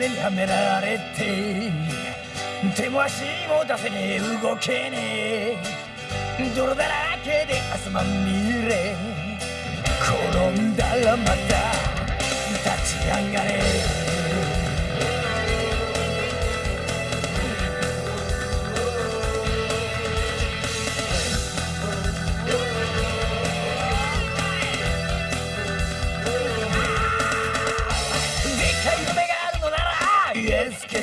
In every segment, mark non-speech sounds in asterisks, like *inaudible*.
がんじがらめにはめられて手も足も出せねえ。動けねえ。泥だらけで汗まみれ。転んだらまた立ち上がれ。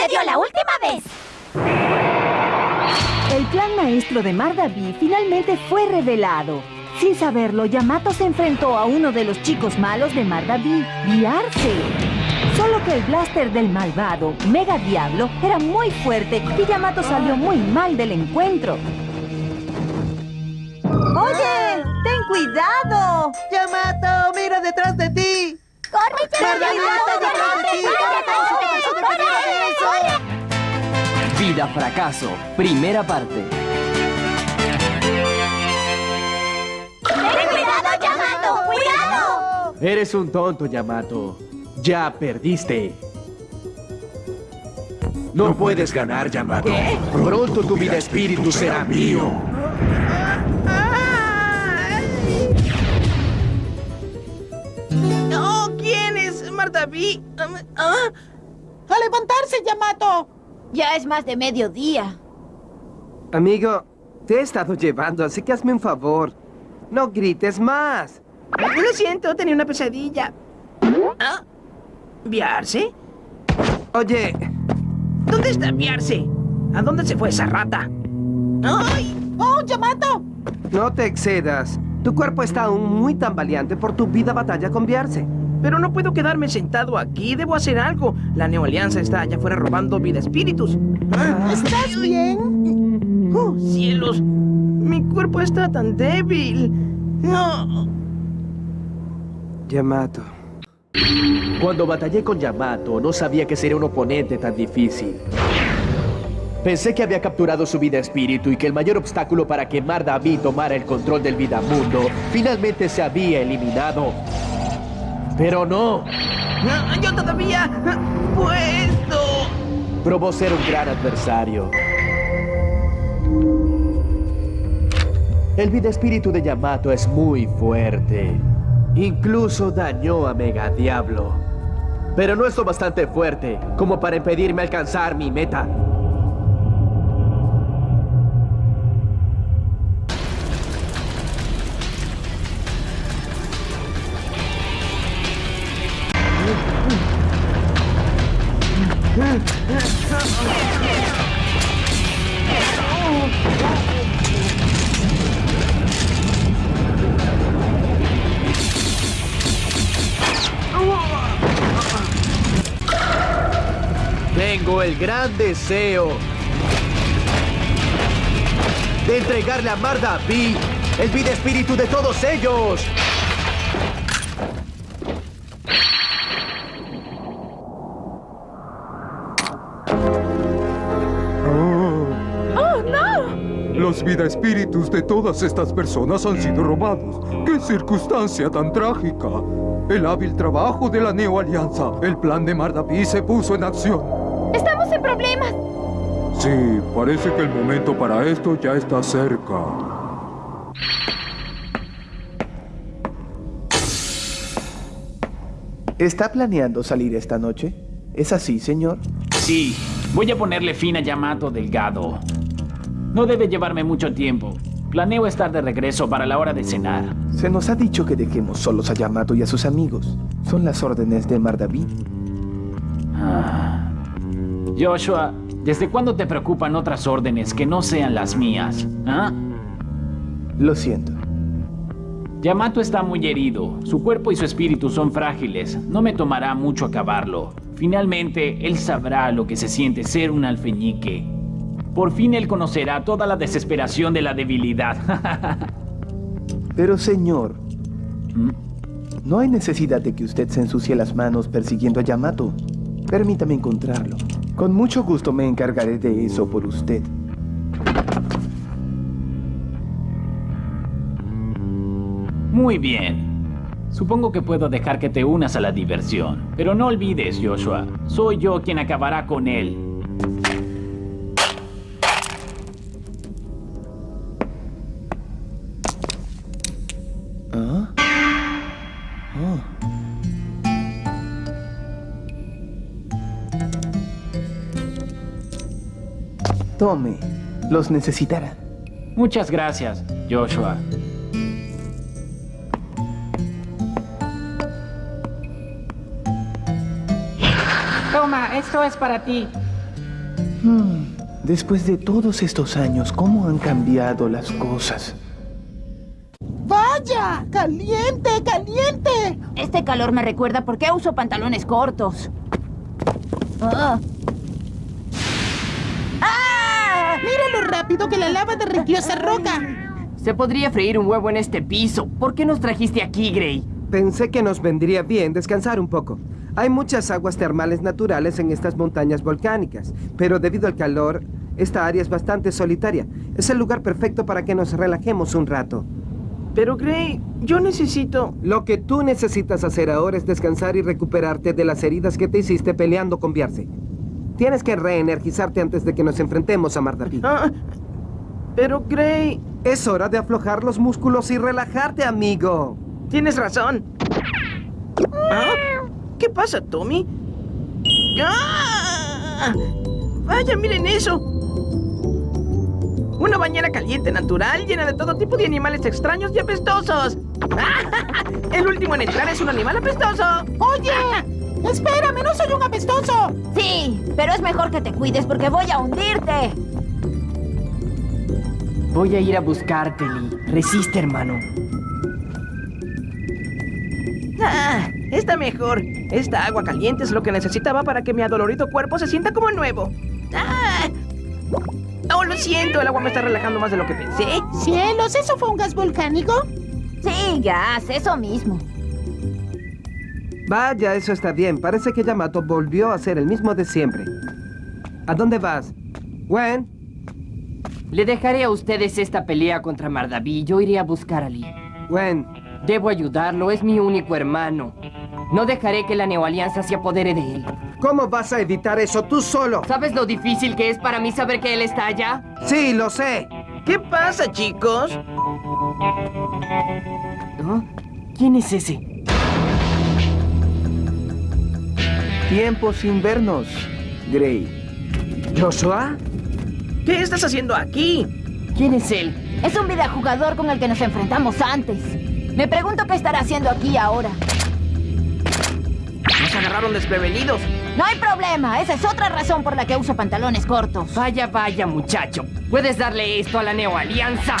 sucedió la última vez! El plan maestro de Mardaví finalmente fue revelado. Sin saberlo, Yamato se enfrentó a uno de los chicos malos de Mardaví, Viarse. Solo que el blaster del malvado, Mega Diablo, era muy fuerte y Yamato salió muy mal del encuentro. ¡Oye! ¡Ten cuidado! ¡Yamato, mira detrás de ti! ¡Corre, ¡Margarita está detrás de ti! ¡Corre, eso, debería de eso! Vida Fracaso, primera parte. ¡Ten cuidado, Yamato! ¡Cuidado! Eres un tonto, Yamato. Ya perdiste. No, puedes ganar, Yamato. Pronto tu vida espíritu será mío. ¡No! ¿Quién es Marta B? ¿Ah? ¡A levantarse, Yamato! Ya es más de mediodía. Amigo, te he estado llevando, así que hazme un favor. No grites más. Lo siento, tenía una pesadilla. ¿Ah? ¿Viarse? Oye, ¿Dónde está Viarse? ¿A dónde se fue esa rata? ¡Ay! ¡Oh, Yamato! no te excedas. Tu cuerpo está aún muy tambaleante por tu vida batalla con Viarse. Pero no puedo quedarme sentado aquí, debo hacer algo. La Neo Alianza está allá afuera robando vida espíritus. ¿Estás bien? ¡Oh, cielos! Mi cuerpo está tan débil. No. Yamato. Cuando batallé con Yamato, no sabía que sería un oponente tan difícil. Pensé que había capturado su vida espíritu y que el mayor obstáculo para que Mardaví tomara el control del Vidamundo finalmente se había eliminado. Pero no, Yo todavía puedo. probó ser un gran adversario. El vida espíritu de Yamato es muy fuerte. Incluso dañó a Mega Diablo. Pero no es lo bastante fuerte como para impedirme alcanzar mi meta. Tengo el gran deseo de entregarle a Marda B el vida espíritu de todos ellos. Los vida espíritus de todas estas personas han sido robados. ¡Qué circunstancia tan trágica! El hábil trabajo de la Neo Alianza. El plan de Mardaví se puso en acción. ¡Estamos en problemas! Sí, parece que el momento para esto ya está cerca. ¿Está planeando salir esta noche? ¿Es así, señor? Sí, voy a ponerle fin a Yamato Delgado. No debe llevarme mucho tiempo. Planeo estar de regreso para la hora de cenar. Se nos ha dicho que dejemos solos a Yamato y a sus amigos. Son las órdenes de Mardaví. Ah, Joshua, ¿desde cuándo te preocupan otras órdenes que no sean las mías? ¿Ah? Lo siento. Yamato está muy herido. Su cuerpo y su espíritu son frágiles. No me tomará mucho acabarlo. Finalmente, él sabrá lo que se siente ser un alfeñique. Por fin él conocerá toda la desesperación de la debilidad. *laughs* Pero señor, ¿Mm? no hay necesidad de que usted se ensucie las manos persiguiendo a Yamato. Permítame encontrarlo. Con mucho gusto me encargaré de eso por usted. Muy bien. Supongo que puedo dejar que te unas a la diversión. Pero no olvides, Joshua, soy yo quien acabará con él. Tome, los necesitará. Muchas gracias, Joshua. Toma, esto es para ti. Hmm, Después de todos estos años, ¿cómo han cambiado las cosas? ¡Vaya! ¡Caliente, caliente! Este calor me recuerda por qué uso pantalones cortos. Ah. ¡Ah! Mira lo rápido que la lava derritió esa roca. Se podría freír un huevo en este piso. ¿Por qué nos trajiste aquí, Gray? Pensé que nos vendría bien descansar un poco. Hay muchas aguas termales naturales en estas montañas volcánicas, pero debido al calor, esta área es bastante solitaria. Es el lugar perfecto para que nos relajemos un rato. Pero Gray, yo necesito... Lo que tú necesitas hacer ahora es descansar y recuperarte de las heridas que te hiciste peleando con Biarse. Tienes que reenergizarte antes de que nos enfrentemos a Mardapi. Ah, pero Gray, Es hora de aflojar los músculos y relajarte, amigo. tienes razón. ¿Ah? ¿Qué pasa, Tommy? ¡Ah! Vaya, miren eso. Una bañera caliente natural llena de todo tipo de animales extraños y apestosos. *laughs* El último en entrar es un animal apestoso. Oye, espérame, no soy un apestoso. Sí, pero es mejor que te cuides porque voy a hundirte. Voy a ir a buscarte, Lee. Resiste, hermano. Ah, está mejor. Esta agua caliente es lo que necesitaba para que mi adolorido cuerpo se sienta como nuevo. Ah. Oh, lo siento, el agua me está relajando más de lo que pensé. Cielos, ¿eso fue un gas volcánico? Sí, gas, eso mismo. Vaya, eso está bien. Parece que Yamato volvió a ser el mismo de siempre. ¿A dónde vas? Gwen, Le dejaré a ustedes esta pelea contra Mardaví. Yo iré a buscar a Lee. Gwen, Debo ayudarlo, es mi único hermano. No dejaré que la Neoalianza se apodere de él. ¿cómo vas a evitar eso tú solo? ¿Sabes lo difícil que es para mí saber que él está allá? Sí, lo sé. ¿Qué pasa, chicos? ¿Ah? ¿Quién es ese? Tiempo sin vernos, Gray. ¿Joshua? ¿Qué estás haciendo aquí? ¿Quién es él? Es un videojugador con el que nos enfrentamos antes. Me pregunto qué estará haciendo aquí ahora. Nos agarraron desprevenidos. No hay problema, esa es otra razón por la que uso pantalones cortos. Vaya, vaya, muchacho. ¿Puedes darle esto a la Neoalianza?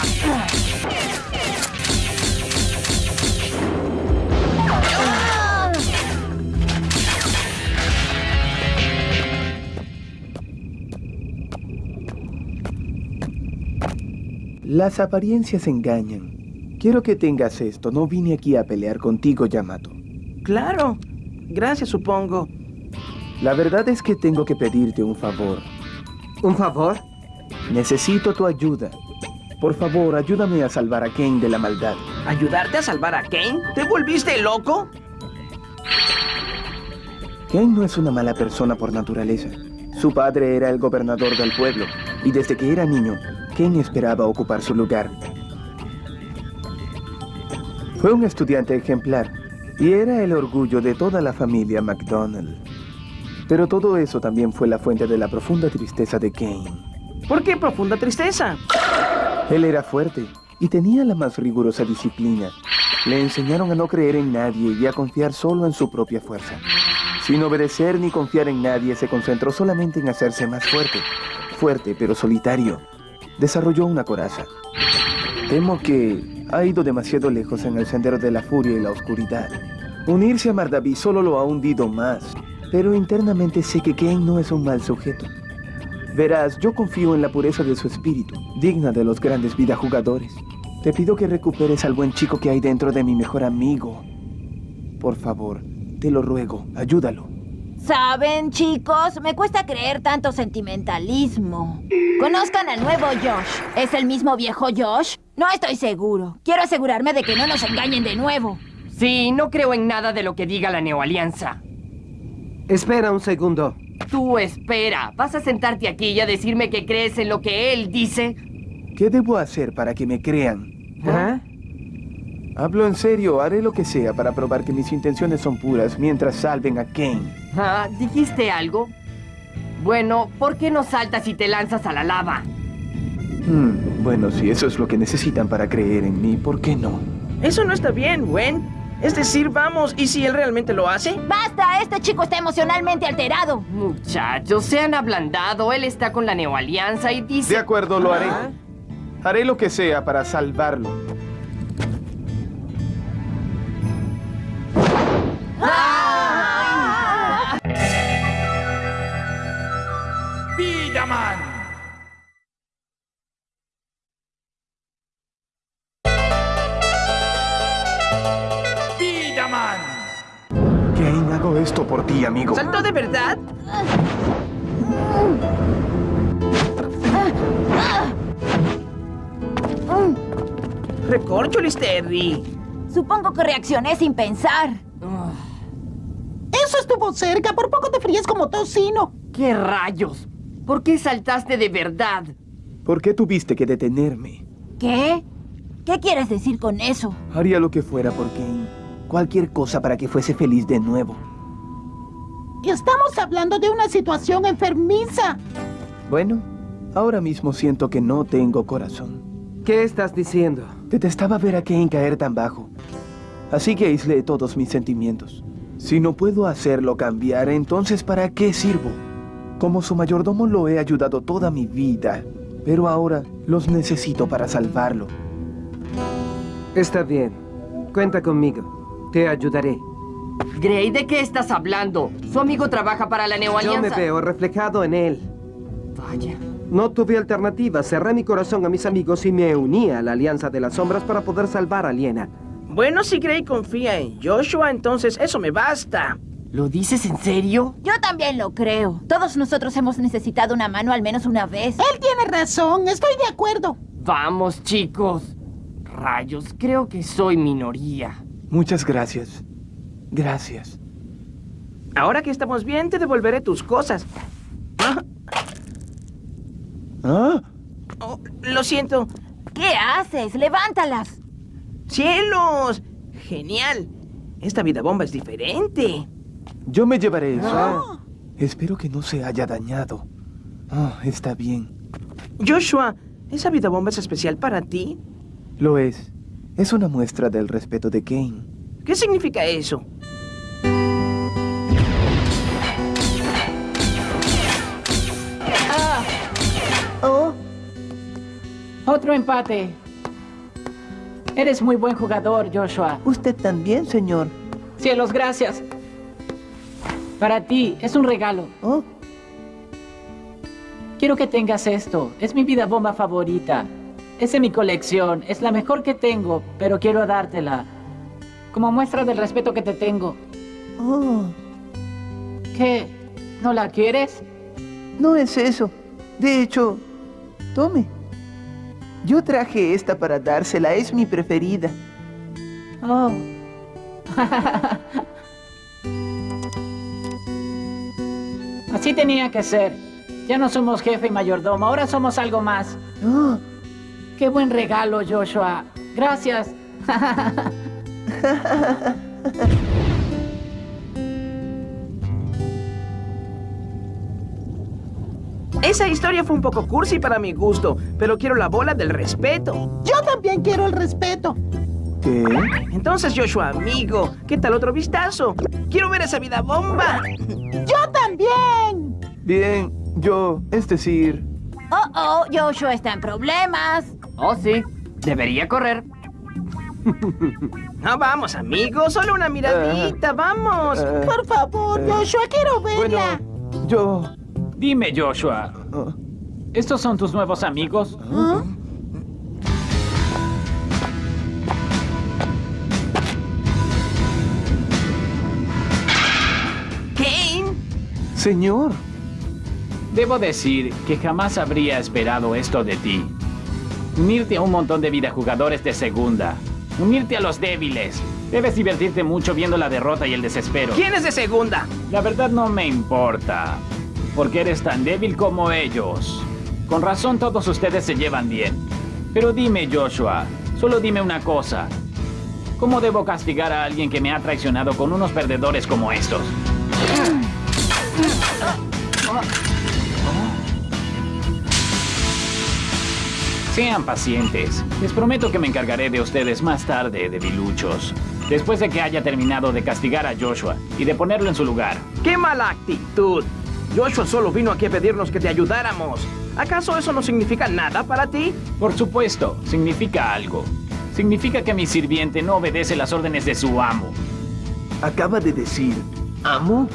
Las apariencias engañan. Quiero que tengas esto. No vine aquí a pelear contigo, Yamato. Claro. Gracias, supongo. La verdad es que tengo que pedirte un favor. ¿Un favor? Necesito tu ayuda. Por favor, ayúdame a salvar a Kane de la maldad. ¿Ayudarte a salvar a Kane? ¿Te volviste loco? Kane no es una mala persona por naturaleza. Su padre era el gobernador del pueblo, y desde que era niño, Kane esperaba ocupar su lugar. Fue un estudiante ejemplar, y era el orgullo de toda la familia McDonald. Pero todo eso también fue la fuente de la profunda tristeza de Kane. ¿Por qué profunda tristeza? Él era fuerte y tenía la más rigurosa disciplina. Le enseñaron a no creer en nadie y a confiar solo en su propia fuerza. Sin obedecer ni confiar en nadie, se concentró solamente en hacerse más fuerte. Fuerte, pero solitario. Desarrolló una coraza. Temo que ha ido demasiado lejos en el sendero de la furia y la oscuridad. Unirse a Mardaví solo lo ha hundido más. Pero internamente sé que Kane no es un mal sujeto. Verás, yo confío en la pureza de su espíritu, digna de los grandes jugadores. Te pido que recuperes al buen chico que hay dentro de mi mejor amigo. Por favor, te lo ruego, ayúdalo. ¿Saben, chicos? Me cuesta creer tanto sentimentalismo. Conozcan al nuevo Josh. ¿Es el mismo viejo Josh? No estoy seguro. Quiero asegurarme de que no nos engañen de nuevo. Sí, no creo en nada de lo que diga la Neoalianza. Espera un segundo. Tú espera. ¿Vas a sentarte aquí y a decirme que crees en lo que él dice? ¿Qué debo hacer para que me crean? ¿Ah? Hablo en serio, haré lo que sea para probar que mis intenciones son puras mientras salven a Kane. Ah, ¿dijiste algo? Bueno, ¿por qué no saltas y te lanzas a la lava? Hmm, bueno, si eso es lo que necesitan para creer en mí, ¿por qué no? Eso no está bien, Gwen. Es decir, vamos, ¿y si él realmente lo hace? ¡Basta! Este chico está emocionalmente alterado. Muchachos, se han ablandado. Él está con la Neoalianza y dice... De acuerdo, lo haré. Haré lo que sea para salvarlo. Vidaman. Vidaman. Kane, hago esto por ti, amigo. ¿Saltó de verdad? Recorcholis, Terry. Supongo que reaccioné sin pensar. Eso estuvo cerca. Por poco te fríes como tocino. ¿Qué rayos? ¿Por qué saltaste de verdad? ¿Por qué tuviste que detenerme? ¿Qué? ¿Qué quieres decir con eso? Haría lo que fuera por Kane. Cualquier cosa para que fuese feliz de nuevo. Estamos hablando de una situación enfermiza. Bueno, ahora mismo siento que no tengo corazón. ¿Qué estás diciendo? Detestaba ver a Kane caer tan bajo. Así que aislé todos mis sentimientos. Si no puedo hacerlo cambiar, entonces ¿para qué sirvo? Como su mayordomo lo he ayudado toda mi vida, pero ahora los necesito para salvarlo. Está bien. Cuenta conmigo. Te ayudaré. Gray, ¿de qué estás hablando? Su amigo trabaja para la Yo Neoalianza. me veo reflejado en él. Vaya. No tuve alternativa. Cerré mi corazón a mis amigos y me uní a la Alianza de las Sombras para poder salvar a Liena. Bueno, si Gray confía en Joshua, entonces eso me basta. ¿Lo dices en serio? Yo también lo creo. Todos nosotros hemos necesitado una mano al menos una vez. Él tiene razón. Estoy de acuerdo. Vamos, chicos. Rayos, creo que soy minoría. Muchas gracias. Gracias. Ahora que estamos bien, te devolveré tus cosas. Ah, ¿Ah? oh, lo siento. ¿Qué haces? ¡Levántalas! ¡Cielos! ¡Genial! Esta vida bomba es diferente. Yo me llevaré eso. Espero que no se haya dañado. Ah, está bien. Joshua, ¿esa vida bomba es especial para ti? Lo es. Es una muestra del respeto de Kane. ¿Qué significa eso? Oh, Otro empate. Eres muy buen jugador, Joshua. Usted también, señor. Cielos, gracias. Para ti, es un regalo. Oh, Quiero que tengas esto. Es mi vida bomba favorita. Es de mi colección. Es la mejor que tengo, pero quiero dártela. Como muestra del respeto que te tengo. oh. ¿Qué? ¿No la quieres? No es eso. De hecho, tome. Yo traje esta para dársela. Es mi preferida. Oh. *laughs* Así tenía que ser. Ya no somos jefe y mayordomo, ahora somos algo más. Oh, Qué buen regalo, Joshua. Gracias. *laughs* Esa historia fue un poco cursi para mi gusto, pero quiero la bola del respeto. Yo también quiero el respeto. ¿Qué? Entonces, Joshua, amigo, ¿qué tal otro vistazo? Quiero ver esa vida bomba. ¡Yo también! Bien, yo, es decir... Oh, oh, Joshua está en problemas. Oh, sí. Debería correr. *laughs* No, vamos, amigo, solo una miradita, vamos. eh, Por favor, Joshua, quiero verla. bueno, yo... Dime, Joshua, ah, ¿estos son tus nuevos amigos? Kane. Señor. Debo decir que jamás habría esperado esto de ti. Unirte a un montón de videojugadores de segunda. Unirte a los débiles. Debes divertirte mucho viendo la derrota y el desespero. ¿Quién es de segunda? La verdad no me importa. Porque eres tan débil como ellos. Con razón todos ustedes se llevan bien. Pero dime, Joshua, solo dime una cosa. ¿Cómo debo castigar a alguien que me ha traicionado con unos perdedores como estos? Sean pacientes. Les prometo que me encargaré de ustedes más tarde, debiluchos. Después de que haya terminado de castigar a Joshua y de ponerlo en su lugar. ¡Qué mala actitud! Joshua solo vino aquí a pedirnos que te ayudáramos. ¿Acaso eso no significa nada para ti? Por supuesto, significa algo. Significa que mi sirviente no obedece las órdenes de su amo. Acaba de decir... ¿Amo?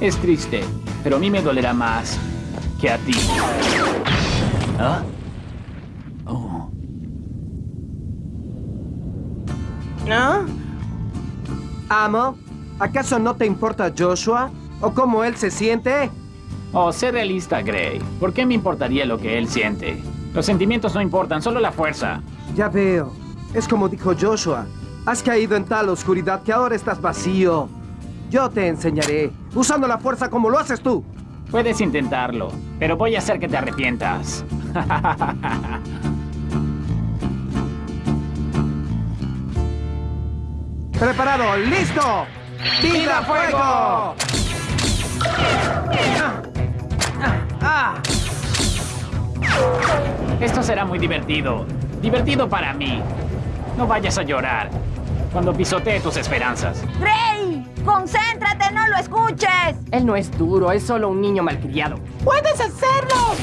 Es triste, pero a mí me dolerá más que a ti. ¿Ah? Oh. ¿No? Amo, ¿acaso no te importa Joshua? ¿O cómo él se siente? Oh, sé realista, Gray. ¿Por qué me importaría lo que él siente? Los sentimientos no importan, solo la fuerza. Ya veo. Es como dijo Joshua. Has caído en tal oscuridad que ahora estás vacío. Yo te enseñaré, usando la fuerza como lo haces tú. Puedes intentarlo, pero voy a hacer que te arrepientas. *laughs* ¡Preparado! ¡Listo! ¡Vida fuego! Esto será muy divertido. Divertido para mí. No vayas a llorar cuando pisotee tus esperanzas. ¡Gray! ¡Concéntrate! ¡No lo escuches! Él no es duro, es solo un niño malcriado. ¡Puedes hacerlo!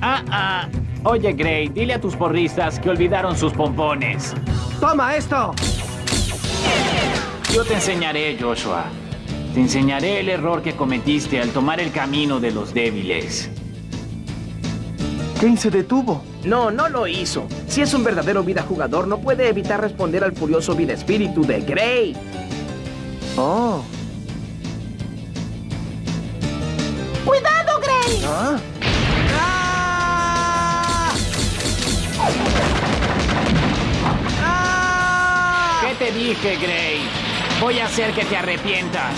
Ah, ah. Oye, Gray, dile a tus porristas que olvidaron sus pompones. ¡Toma esto! Yo te enseñaré, Joshua. Te enseñaré el error que cometiste al tomar el camino de los débiles. Kane se detuvo. No, no lo hizo. Si es un verdadero vida jugador, no puede evitar responder al furioso vida espíritu de Gray. Oh. ¡Cuidado, Gray! Ah. ¿Qué te dije, Gray? Voy a hacer que te arrepientas.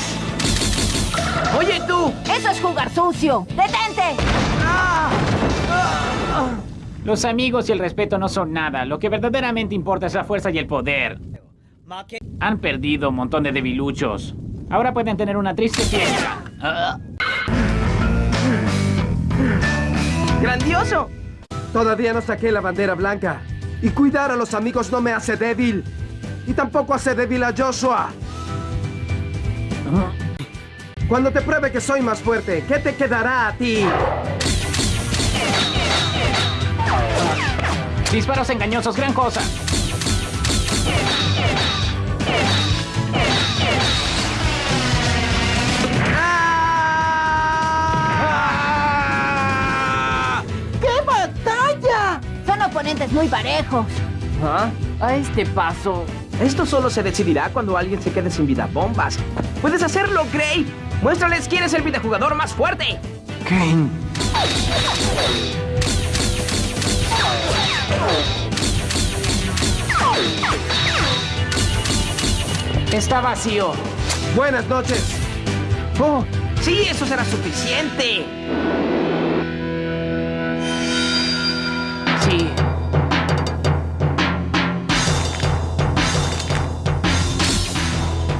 ¡Oye tú! ¡Eso es jugar sucio! ¡Detente! Los amigos y el respeto no son nada. Lo que verdaderamente importa es la fuerza y el poder. Han perdido un montón de debiluchos. Ahora pueden tener una triste fiesta. ¡Grandioso! Todavía no saqué la bandera blanca. Y cuidar a los amigos no me hace débil. Y tampoco hace débil a Joshua. Cuando te pruebe que soy más fuerte, ¿qué te quedará a ti? Disparos engañosos, gran cosa. ¡Qué batalla! Son oponentes muy parejos. ¿Ah? A este paso. Esto solo se decidirá cuando alguien se quede sin vida bombas. ¡Puedes hacerlo, Gray! ¡Muéstrales quién es el videojugador más fuerte! Kane. Está vacío. Buenas noches. ¡Oh! ¡Sí, eso será suficiente! Sí.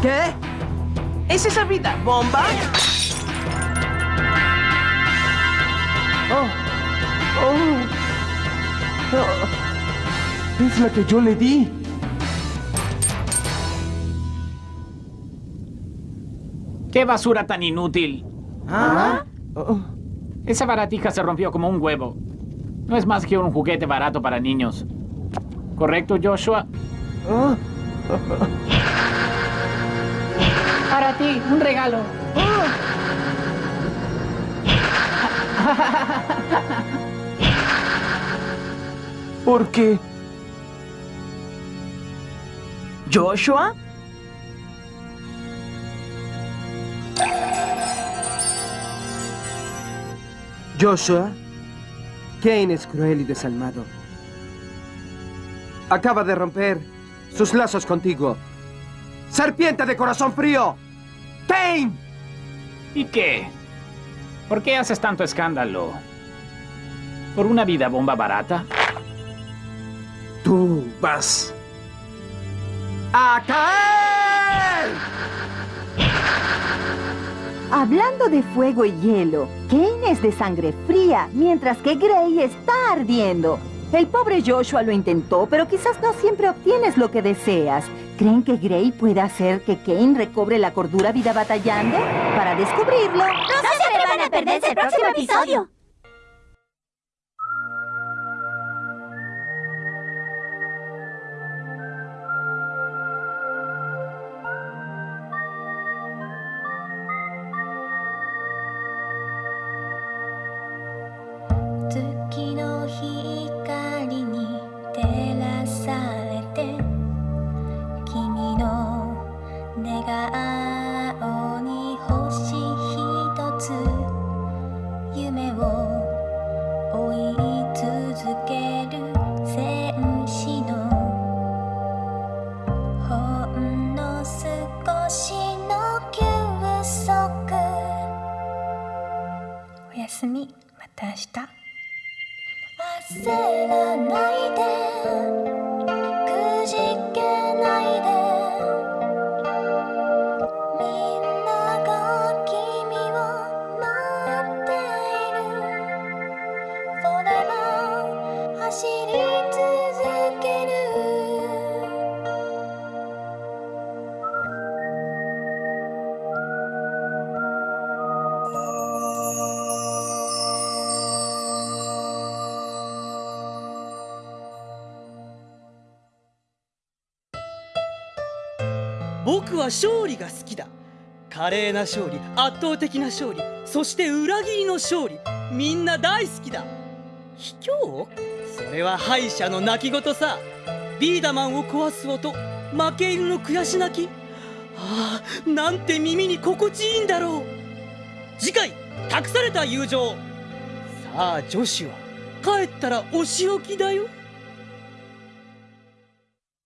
¿Qué? ¿Es esa vida bomba? Oh, Oh. Es la que yo le di. ¡Qué basura tan inútil! ¿Ah? Oh. Esa baratija se rompió como un huevo. No es más que un juguete barato para niños. ¿Correcto, Joshua? Oh. Para ti, un regalo. ¿Por qué? ¿Joshua? Joshua, Kane es cruel y desalmado. Acaba de romper sus lazos contigo. ¡Serpiente de corazón frío! ¡Kane! ¿Y qué? ¿Por qué haces tanto escándalo? ¿Por una vida bomba barata? Tú vas a caer. Hablando de fuego y hielo, Kane es de sangre fría, mientras que Gray está ardiendo. El pobre Joshua lo intentó, pero quizás no siempre obtienes lo que deseas. ¿Creen que Gray pueda hacer que Kane recobre la cordura vida batallando? Para descubrirlo... ¡No se atrevan a perderse el próximo episodio!「 내가 아 僕は勝利が好きだ」「華麗な勝利圧倒的な勝利そして裏切りの勝利みんな大好きだ」卑怯？それは敗者の泣き言さ。ビーダマンを壊す音負け犬の悔し泣き。ああなんて耳に心地いいんだろう。次回託された友情。さあ女子は帰ったらお仕置きだよ。